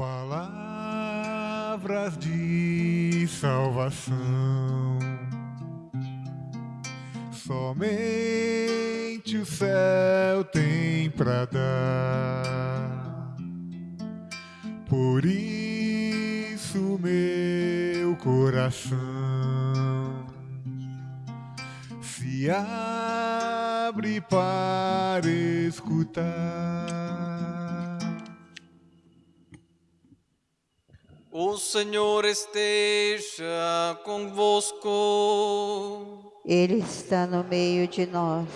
Palavras de salvação, somente o céu tem para dar. Por isso, meu coração se abre para escutar. O Senhor esteja convosco. Ele está no meio de nós.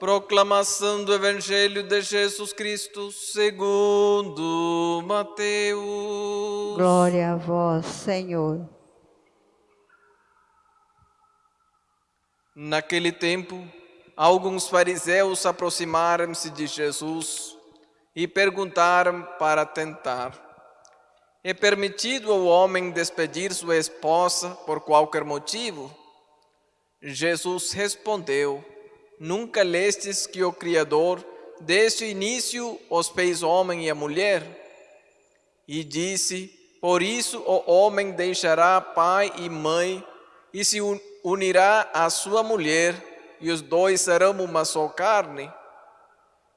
Proclamação do Evangelho de Jesus Cristo segundo Mateus. Glória a vós, Senhor. Naquele tempo, alguns fariseus aproximaram-se de Jesus e perguntaram para tentar é permitido ao homem despedir sua esposa por qualquer motivo? Jesus respondeu, Nunca lestes que o Criador, desde o início, os fez homem e a mulher? E disse, Por isso o homem deixará pai e mãe, e se unirá à sua mulher, e os dois serão uma só carne.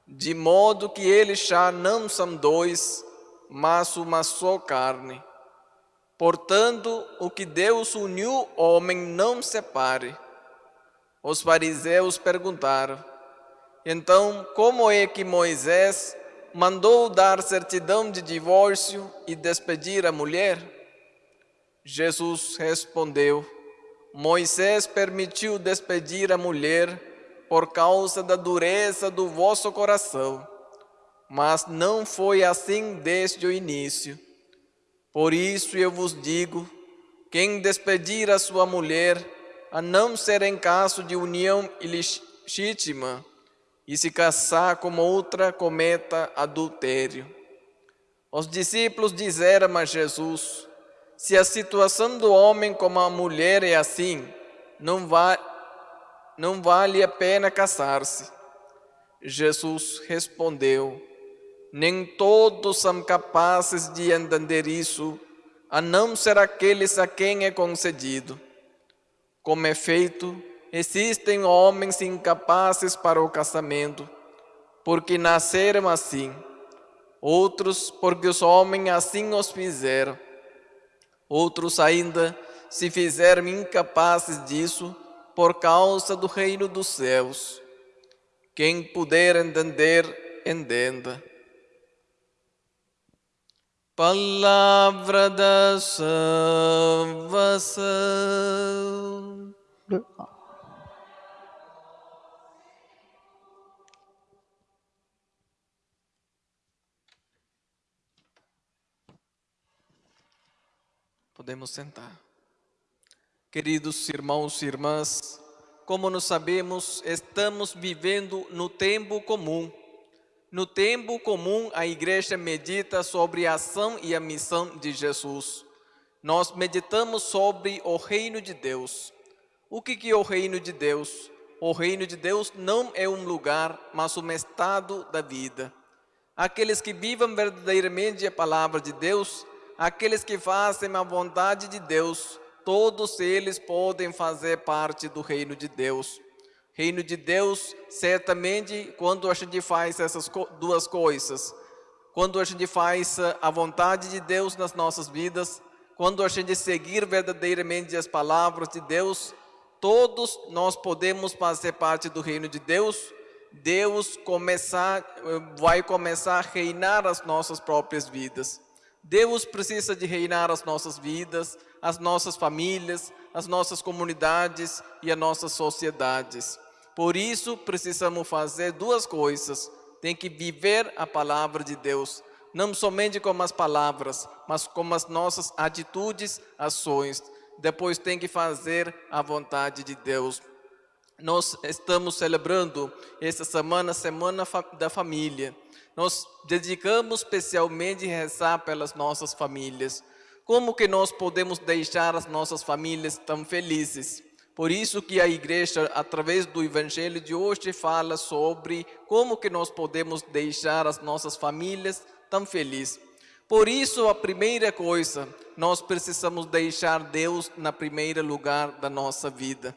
De modo que eles já não são dois, mas uma só carne. Portanto, o que Deus uniu, homem não separe. Os fariseus perguntaram, então como é que Moisés mandou dar certidão de divórcio e despedir a mulher? Jesus respondeu, Moisés permitiu despedir a mulher por causa da dureza do vosso coração mas não foi assim desde o início. Por isso eu vos digo: quem despedir a sua mulher, a não ser em caso de união ilegítima, e se casar com outra, cometa adultério. Os discípulos disseram a Jesus: Se a situação do homem com a mulher é assim, não, va não vale a pena casar-se. Jesus respondeu: nem todos são capazes de entender isso, a não ser aqueles a quem é concedido. Como efeito, existem homens incapazes para o casamento, porque nasceram assim, outros porque os homens assim os fizeram, outros ainda se fizeram incapazes disso por causa do reino dos céus. Quem puder entender, entenda. Palavra da salvação. Podemos sentar. Queridos irmãos e irmãs, como nós sabemos, estamos vivendo no tempo comum no tempo comum, a igreja medita sobre a ação e a missão de Jesus. Nós meditamos sobre o reino de Deus. O que é o reino de Deus? O reino de Deus não é um lugar, mas um estado da vida. Aqueles que vivem verdadeiramente a palavra de Deus, aqueles que fazem a vontade de Deus, todos eles podem fazer parte do reino de Deus. Reino de Deus, certamente, quando a gente faz essas duas coisas, quando a gente faz a vontade de Deus nas nossas vidas, quando a gente seguir verdadeiramente as palavras de Deus, todos nós podemos fazer parte do reino de Deus. Deus começar, vai começar a reinar as nossas próprias vidas. Deus precisa de reinar as nossas vidas, as nossas famílias, as nossas comunidades e as nossas sociedades. Por isso, precisamos fazer duas coisas. Tem que viver a palavra de Deus, não somente com as palavras, mas com as nossas atitudes, ações. Depois tem que fazer a vontade de Deus. Nós estamos celebrando essa semana, Semana da Família. Nós dedicamos especialmente a rezar pelas nossas famílias. Como que nós podemos deixar as nossas famílias tão felizes? Por isso que a igreja, através do evangelho de hoje, fala sobre como que nós podemos deixar as nossas famílias tão felizes. Por isso, a primeira coisa, nós precisamos deixar Deus na primeira lugar da nossa vida.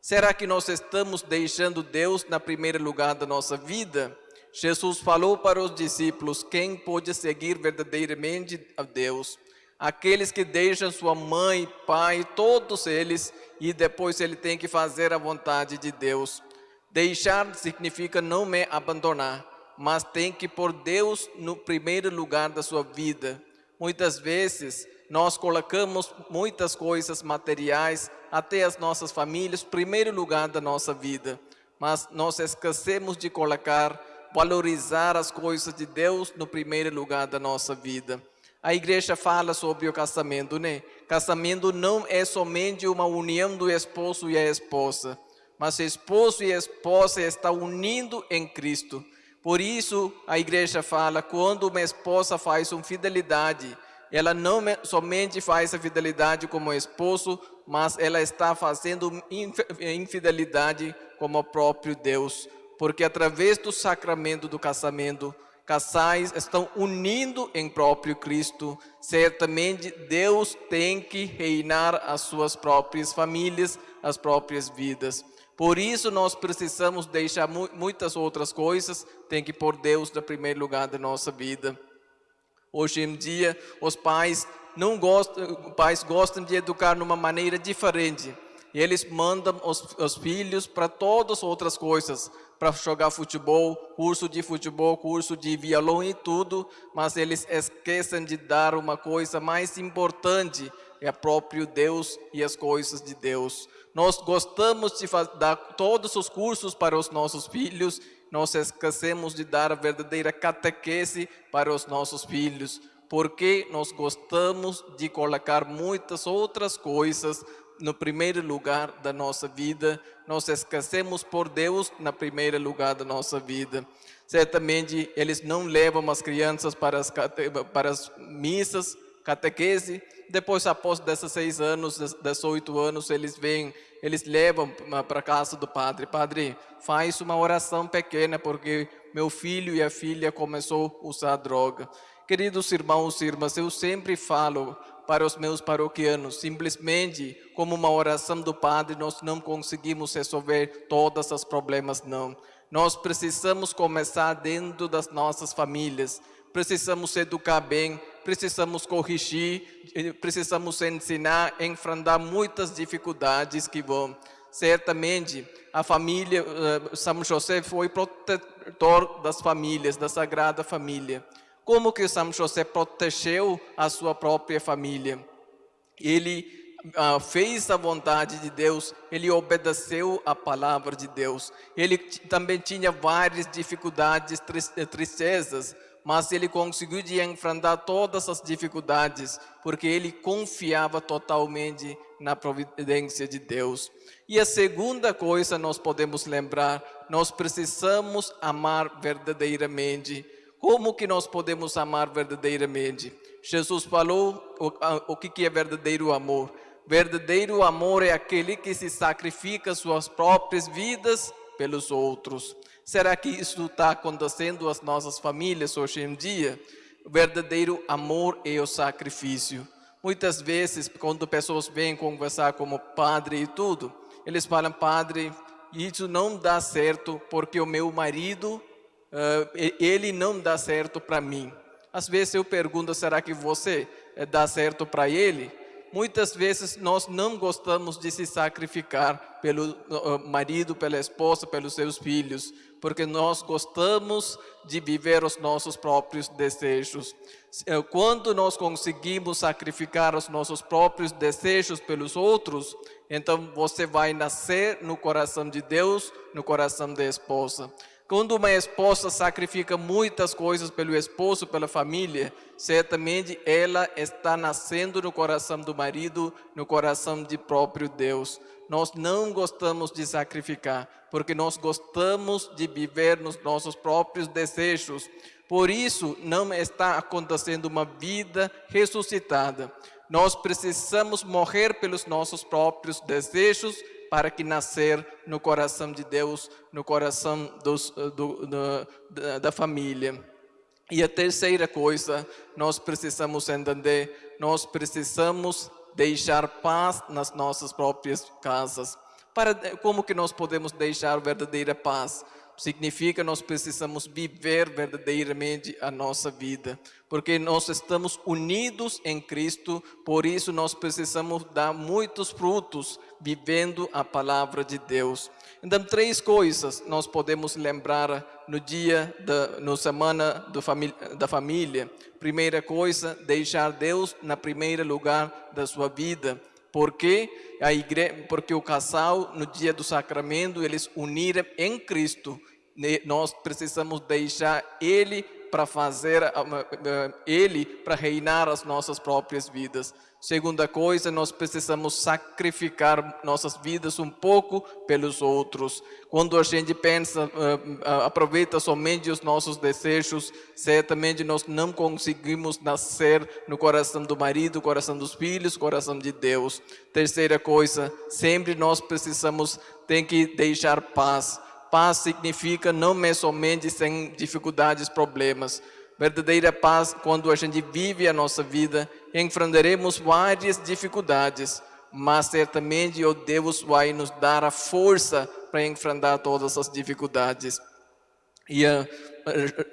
Será que nós estamos deixando Deus na primeira lugar da nossa vida? Jesus falou para os discípulos: quem pode seguir verdadeiramente a Deus? Aqueles que deixam sua mãe, pai, todos eles, e depois ele tem que fazer a vontade de Deus. Deixar significa não me abandonar mas tem que pôr Deus no primeiro lugar da sua vida. Muitas vezes nós colocamos muitas coisas materiais, até as nossas famílias, primeiro lugar da nossa vida. Mas nós esquecemos de colocar, valorizar as coisas de Deus no primeiro lugar da nossa vida. A igreja fala sobre o casamento, né? Casamento não é somente uma união do esposo e a esposa, mas esposo e esposa estão unindo em Cristo. Por isso, a igreja fala, quando uma esposa faz uma fidelidade, ela não somente faz a fidelidade como esposo, mas ela está fazendo infidelidade como o próprio Deus. Porque através do sacramento do casamento, casais estão unindo em próprio Cristo. Certamente Deus tem que reinar as suas próprias famílias, as próprias vidas. Por isso nós precisamos deixar muitas outras coisas, tem que pôr Deus no primeiro lugar da nossa vida. Hoje em dia, os pais não gostam, pais gostam de educar de uma maneira diferente. E eles mandam os, os filhos para todas as outras coisas, para jogar futebol, curso de futebol, curso de violão e tudo, mas eles esquecem de dar uma coisa mais importante, é próprio Deus e as coisas de Deus. Nós gostamos de dar todos os cursos para os nossos filhos, nós esquecemos de dar a verdadeira catequese para os nossos filhos, porque nós gostamos de colocar muitas outras coisas no primeiro lugar da nossa vida, nós esquecemos por Deus na primeiro lugar da nossa vida. Certamente eles não levam as crianças para as, para as missas, catequese, depois, após 16 anos, 18 anos, eles vêm, eles levam para a casa do padre. Padre, faz uma oração pequena, porque meu filho e a filha começou a usar droga. Queridos irmãos e irmãs, eu sempre falo para os meus paroquianos, simplesmente como uma oração do Padre, nós não conseguimos resolver todos os problemas, não. Nós precisamos começar dentro das nossas famílias, precisamos educar bem, precisamos corrigir, precisamos ensinar, enfrentar muitas dificuldades que vão. Certamente, a família, eh, São José foi protetor das famílias, da Sagrada Família. Como que São José protegeu a sua própria família? Ele uh, fez a vontade de Deus, ele obedeceu a palavra de Deus. Ele também tinha várias dificuldades, tristezas, mas ele conseguiu enfrentar todas as dificuldades, porque ele confiava totalmente na providência de Deus. E a segunda coisa nós podemos lembrar, nós precisamos amar verdadeiramente. Como que nós podemos amar verdadeiramente? Jesus falou o, o que é verdadeiro amor. Verdadeiro amor é aquele que se sacrifica suas próprias vidas pelos outros. Será que isso está acontecendo às nossas famílias hoje em dia? Verdadeiro amor é o sacrifício. Muitas vezes, quando pessoas vêm conversar como padre e tudo, eles falam, padre, isso não dá certo porque o meu marido, ele não dá certo para mim. Às vezes eu pergunto, será que você eh, dá certo para ele? muitas vezes nós não gostamos de se sacrificar pelo marido, pela esposa, pelos seus filhos, porque nós gostamos de viver os nossos próprios desejos. Eh, quando nós conseguimos sacrificar os nossos próprios desejos pelos outros, então você vai nascer no coração de Deus, no coração da esposa. Quando uma esposa sacrifica muitas coisas pelo esposo, pela família, certamente ela está nascendo no coração do marido, no coração de próprio Deus. Nós não gostamos de sacrificar, porque nós gostamos de viver nos nossos próprios desejos. Por isso, não está acontecendo uma vida ressuscitada. Nós precisamos morrer pelos nossos próprios desejos para que nascer no coração de Deus, no coração dos, do, do, da, da família. E a terceira coisa, nós precisamos entender, nós precisamos deixar paz nas nossas próprias casas. Para, como que nós podemos deixar verdadeira paz? Significa nós precisamos viver verdadeiramente a nossa vida, porque nós estamos unidos em Cristo, por isso nós precisamos dar muitos frutos vivendo a palavra de Deus. Então, três coisas nós podemos lembrar no dia, da, no semana da família. Primeira coisa, deixar Deus na primeira lugar da sua vida. Porque a igreja, porque o casal no dia do sacramento eles uniram em Cristo. Nós precisamos deixar Ele para fazer Ele para reinar as nossas próprias vidas. Segunda coisa, nós precisamos sacrificar nossas vidas um pouco pelos outros. Quando a gente pensa, aproveita somente os nossos desejos, certamente nós não conseguimos nascer no coração do marido, coração dos filhos, coração de Deus. Terceira coisa, sempre nós precisamos, tem que deixar paz. Paz significa não é somente sem dificuldades, problemas, verdadeira paz, quando a gente vive a nossa vida, enfrentaremos várias dificuldades, mas certamente o Deus vai nos dar a força para enfrentar todas as dificuldades. E uh,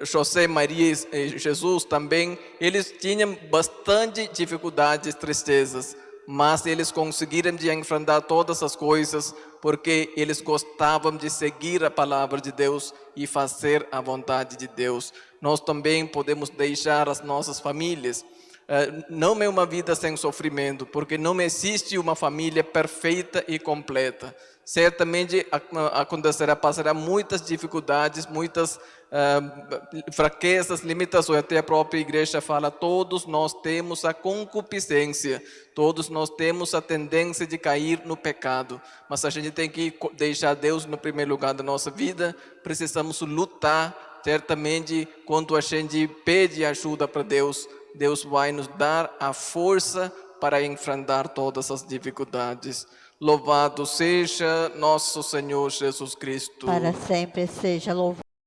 José, Maria e Jesus também, eles tinham bastante dificuldades, tristezas, mas eles conseguiram de enfrentar todas as coisas porque eles gostavam de seguir a palavra de Deus e fazer a vontade de Deus. Nós também podemos deixar as nossas famílias. Eh, não é uma vida sem sofrimento, porque não existe uma família perfeita e completa. Certamente acontecerá, passará muitas dificuldades, muitas uh, fraquezas, limitações. Até a própria igreja fala, todos nós temos a concupiscência, todos nós temos a tendência de cair no pecado. Mas a gente tem que deixar Deus no primeiro lugar da nossa vida, precisamos lutar, certamente, quando a gente pede ajuda para Deus, Deus vai nos dar a força para enfrentar todas as dificuldades. Louvado seja nosso Senhor Jesus Cristo. Para sempre seja louvado.